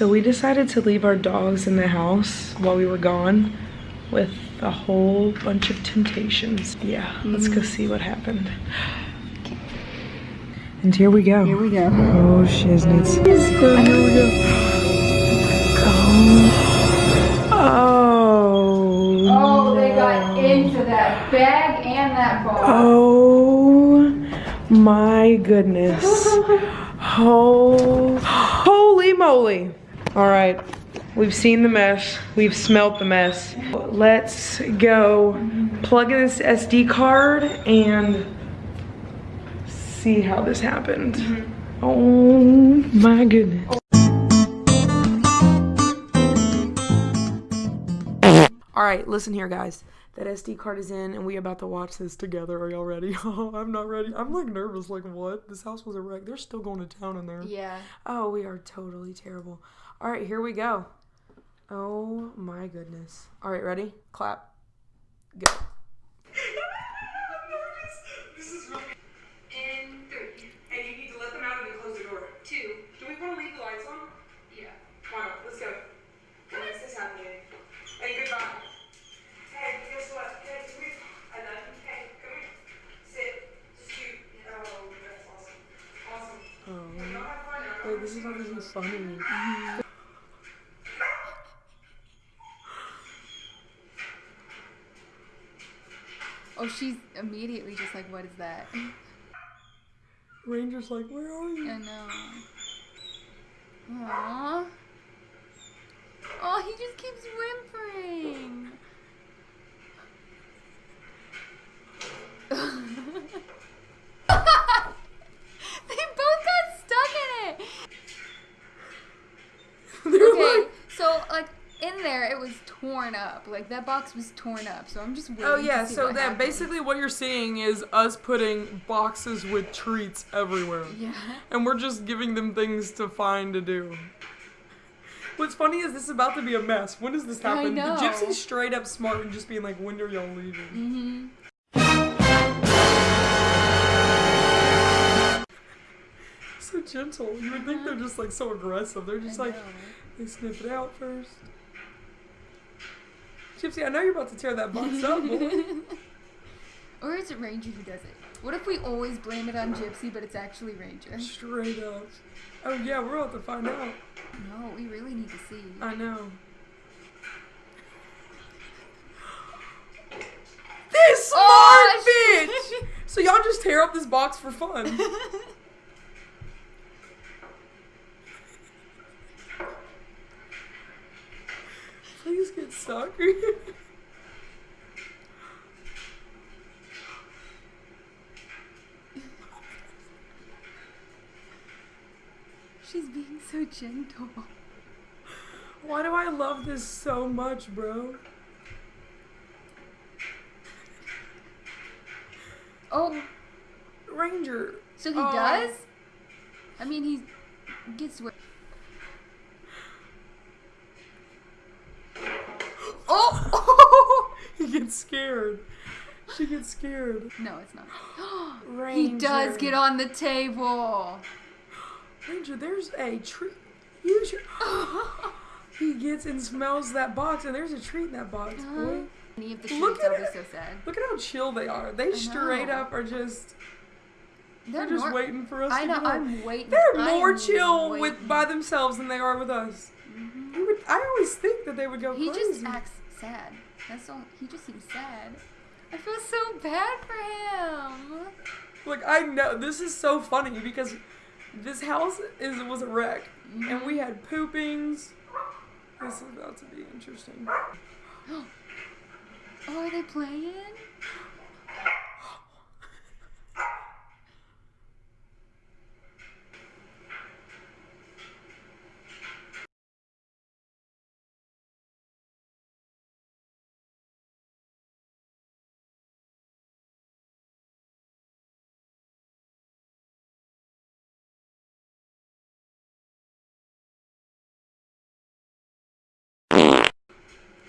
So we decided to leave our dogs in the house while we were gone with a whole bunch of temptations. Yeah, let's go mm. see what happened. And here we go. Here we go. Oh, shiznits. Here we go. Oh. Oh, they got into that bag and that ball. Oh my goodness. Oh, holy moly. All right, we've seen the mess. We've smelt the mess. Let's go plug in this SD card and see how this happened. Mm-hmm. Oh my goodness. All right, listen here, guys. That SD card is in, and we about to watch this together. Are y'all ready? Oh, I'm not ready. I'm like nervous. Like what? This house was a wreck. They're still going to town in there. Yeah. Oh, we are totally terrible. All right, here we go. Oh my goodness. All right, ready? Clap. Go. In three. And you need to let them out and then close the door. Two. Do we want to leave the lights on? Yeah. Why not? Let's go. When is this happening? Hey, goodbye. Hey, guess what? Hey, come here. I love you. Hey, come here. Sit. Scoot. Oh, that's awesome. Awesome. Oh. Y'all have fun now. Wait, this is not funny. Oh, she's immediately just like, what is that? Ranger's like, where are you? I know. Aww. Oh, he just keeps whimpering. they both got stuck in it. They're Okay, like, so like in there, it was torn up. Like that box was torn up. So I'm just waiting. oh yeah, so what that happens. basically what you're seeing is us putting boxes with treats everywhere. Yeah. And we're just giving them things to find to do. What's funny is this is about to be a mess. When does this I happen? know. The gypsy's straight up smart and just being like, when are y'all leaving? Mm-hmm. So gentle. You would think they're just like so aggressive. They're just like, they sniff it out first. Gypsy, I know you're about to tear that box up, boy. Or is it Ranger who does it? What if we always blame it on Gypsy, but it's actually Ranger? Straight up. Oh yeah, we're about to find out. No, we really need to see. I know. This smart Oh, bitch! So y'all just tear up this box for fun. Stuck. She's being so gentle. Why do I love this so much, bro? Oh, Ranger. so he Oh. does? I mean, he gets where. Oh! He gets scared. She gets scared. no, it's not. Ranger. he does get on the table. Ranger, there's a treat. You should. he gets and smells that box, and there's a treat in that box, uh-huh. boy. Any of the Look at it. so sad. Look at how chill they are. They straight up are just. They're, They're just nor- waiting for us I to know. I'm waiting. They're more am chill with by themselves than they are with us. Mm-hmm. You would, I always think that they would go He crazy. just acts sad. That's all. He just seems sad. I feel so bad for him. Like I know this is so funny because this house is was a wreck, and Mm-hmm. we had poopings. This is about to be interesting. Oh, are they playing?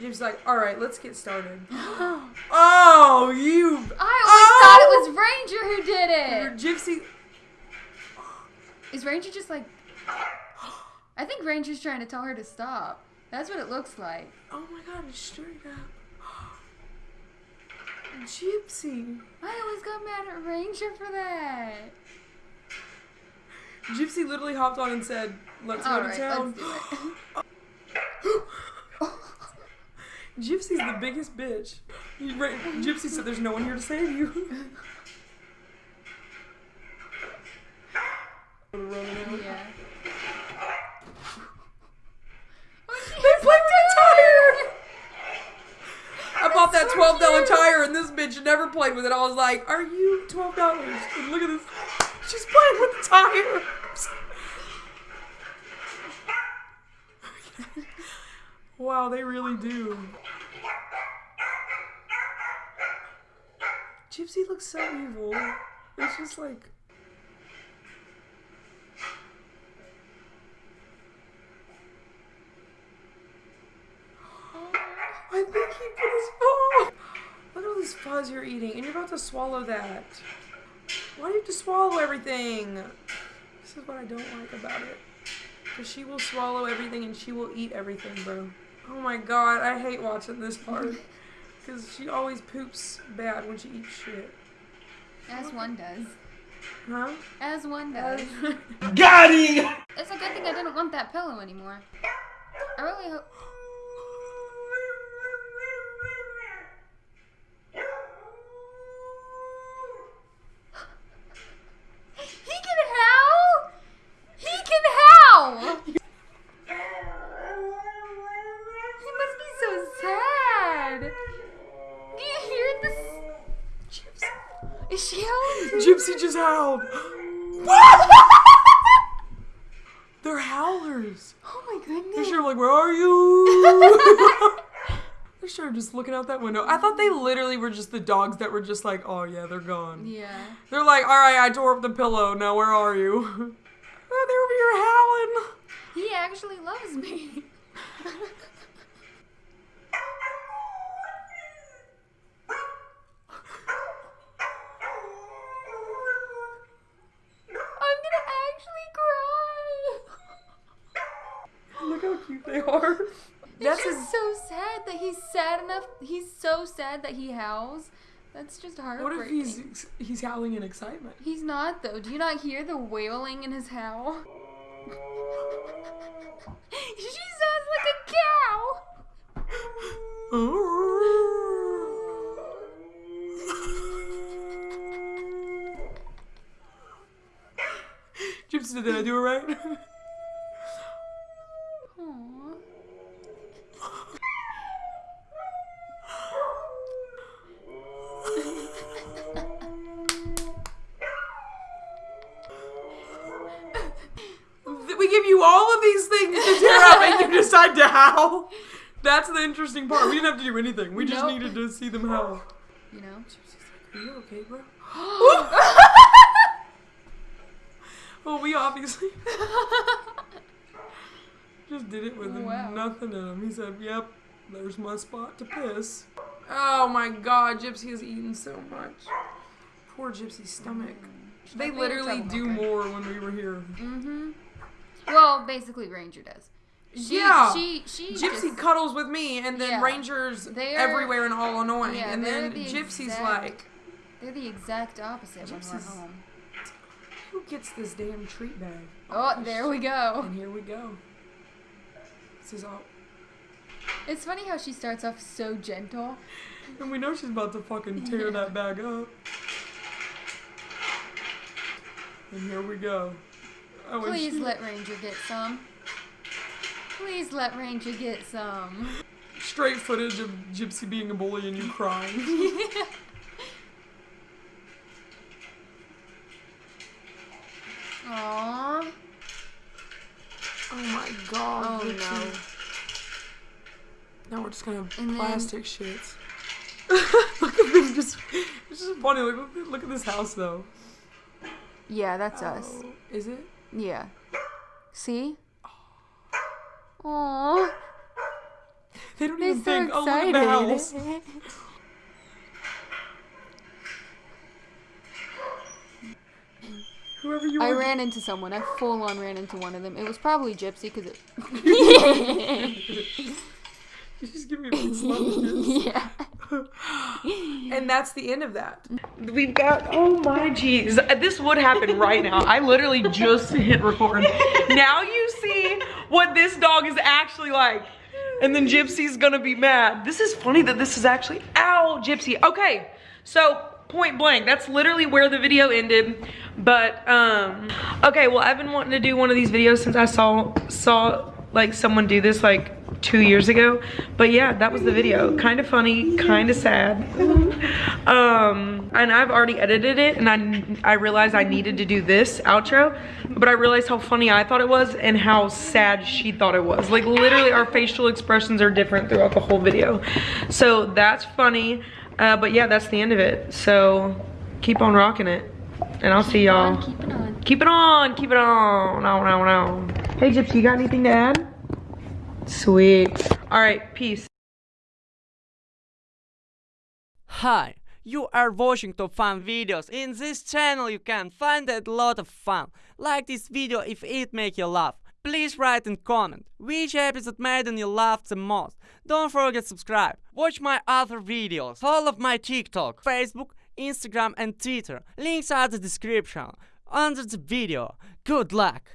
Jim's like, all right, let's get started. oh, you. I Oh! always thought it was oh! Ranger who did Your it. gypsy. Is Ranger just like? I think Ranger's trying to tell her to stop. That's what it looks like. Oh my god, it's straight up. Gypsy. I always got mad at Ranger for that. Gypsy literally hopped on and said, "Let's go All to right, town." Oh, let's do it. Gypsy's the biggest bitch. He- Ra- Gypsy said, "There's no one here to save you." yeah. They has played with a tire. I bought that twelve dollar tire, and this bitch never played with it. I was like, "Are you twelve dollars?" Look at this. She's playing with the tire. Wow, they really do. Gypsy looks so evil. It's just like. I think he put his paw. Look at all this fuzz you're eating, and you're about to swallow that. Why do you have to swallow everything? This is what I don't like about it. Because she will swallow everything and she will eat everything, bro. Oh my god, I hate watching this part. Because she always poops bad when she eats shit. As one does. Huh? As one does. Got him! It's a good thing I didn't want that pillow anymore. I really hope. He can howl! He can howl! He must be so sad. Do you hear this? Is she howling? Gypsy just howled. They're howlers. Oh my goodness. They're sure like, where are you? They're sure just looking out that window. I thought they literally were just the dogs that were just like, oh yeah, they're gone. Yeah. They're like, all right, I tore up the pillow. Now where are you? oh, they're over here howling. He actually loves me. I'm gonna actually cry. Look how cute they are. That's That's just so sad that he's sad enough. He's so sad that he howls. That's just heartbreaking. what if he's he's howling in excitement? He's not though. Do you not hear the wailing in his howl? she sounds like a cow. Gypsy, did I do it right? all of these things to tear up, and you decide to howl. That's the interesting part. We didn't have to do anything. We just Nope. needed to see them howl. You know. Are you okay, bro? Well, we obviously just did it with Wow. nothing in him. He said, "Yep, there's my spot to piss." Oh my God, Gypsy has eaten so much. Poor Gypsy's stomach. They Hopefully it's literally do okay. more when we were here. Mm-hmm. Well, basically, Ranger does. She, Yeah. She she Gypsy just- cuddles with me, and then Yeah. Rangers everywhere and all annoying. yeah, and then the Gypsy's exact- like, they're the exact opposite when Gypsy's- we're home. "Who gets this damn treat bag?" Oh, there we go. And here we go. This is all. It's funny how she starts off so gentle. And we know she's about to fucking tear Yeah. that bag up. And here we go. Oh, Please let Ranger get some. Please let Ranger get some. Straight footage of Gypsy being a bully and you crying. Aww. oh my god. Oh, Gypsy. Now we're just gonna have And then- plastic shits. look at them just. It's just funny. Look, look, look at this house though. Yeah, that's oh, us. Oh, Is it? Yeah. See? Aww. They don't They're even so think, oh, look at the house. excited. Whoever you I were. ran into someone. I full on ran into one of them. It was probably Gypsy because it. You just give me sponges. yeah. And that's the end of that. We've got, oh my geez. This would happen right now. I literally just hit record. Now you see what this dog is actually like. And then Gypsy's gonna be mad. This is funny that this is actually, ow, Gypsy. Okay, so point blank, that's literally where the video ended. But, um, okay, well, I've been wanting to do one of these videos since I saw, saw like someone do this like two years ago. But yeah, that was the video. Kind of funny, kind of sad. um, and I've already edited it and I, I realized I needed to do this outro, but I realized how funny I thought it was and how sad she thought it was. Like literally our facial expressions are different throughout the whole video. So that's funny. Uh, but yeah, that's the end of it. So keep on rocking it. And I'll see y'all. Keep it on. Keep it on, keep it on. No, no, no. Hey, Gypsy, you got anything to add? Sweet. All right, peace. Hi, you are watching top fun videos. In this channel you can find a lot of fun. Like this video if it make you laugh. Please write and comment which episode made you laugh the most. Don't forget subscribe. Watch my other videos. all of my TikTok, Facebook, Instagram and Twitter. Links are the description under the video. Good luck!